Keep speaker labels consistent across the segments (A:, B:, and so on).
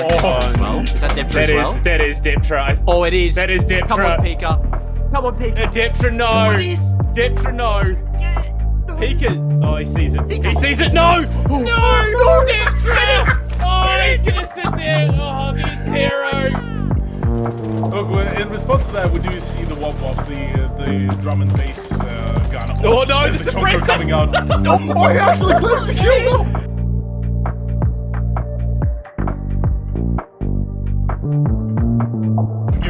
A: well. Is that Deptra
B: That
A: as well?
B: is that is Deptra. I-
A: Oh, it is.
B: That is Deptra.
A: Come on, Pika. Come on, Pika.
B: Uh, Deptra, no.
A: What is?
B: Deptra, no. Pika. Oh, he sees it. He sees it. No. No.
A: No.
B: Deptra. Oh, he's gonna sit there. Oh, the Tero.
C: Look, well, in response to that, we do see the wop wops, the uh, the drum and bass uh, gun.
B: Oh, no,
C: There's
B: the
C: the chunker
B: suppressor.
C: coming out.
D: Oh, he actually clears the kill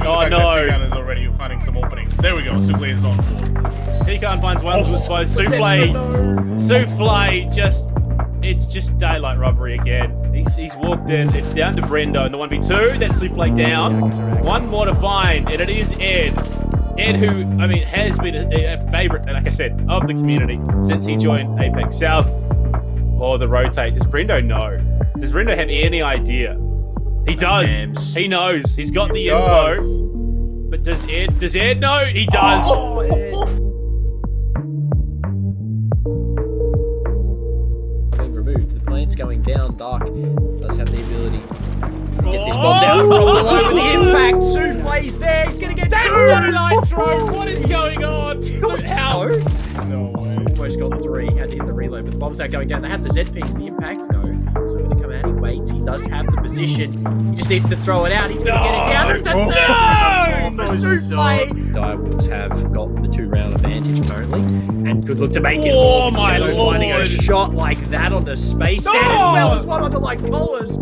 B: Oh, no.
C: Pigan is already finding some openings. There we go. Souffle is on board.
B: Pika finds one
C: Oh,
B: with both souffle. Souffle just. It's just daylight robbery again. He's, he's walked in. It's down to Brendo in the 1v2. That's Souffle down. One more to find, and it is Ed. Ed, who, I mean, has been a, a favorite, like I said, of the community since he joined APAC South. Or the rotate. Does Brendo know? Does Brendo have any idea? He does. He knows. He's got the info. But does Ed? Does Ed know? He does.
A: Oh, being removed. The plane's going down. Dark does have the ability to get this
B: Oh!
A: bomb down oh! from below with the impact. Souffle's there. He's gonna get
B: That's
A: two.
B: not a nitro. What is going on? So how?
A: No.
C: No way.
A: Almost got three. Had to hit the reload, but the bomb's not going down. They had the ZPs, the impact. No. So going to come out. He does have the position. He just needs to throw it out. He's going to get it down. It's a
C: No.
A: third
B: No!
A: for Souffle. Direwolves have got the two round advantage currently and could oh, look to make it
B: Oh,
A: more.
B: my
A: Shadow finding a shot like that on the space stand as well as one onto like Collars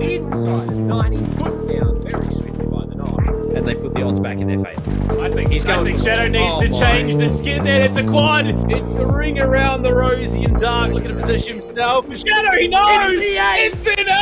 A: inside 90 put down very swiftly by the knock and they put the odds back in their favor.
B: I think
A: He's going. I think
B: Shadow needs
A: Oh
B: to
A: my.
B: change the skin there. It's a quad. It's the ring around the rosy and dark. Look at the position now. Shadow, he knows.
A: It's the ace.
B: It's an ace.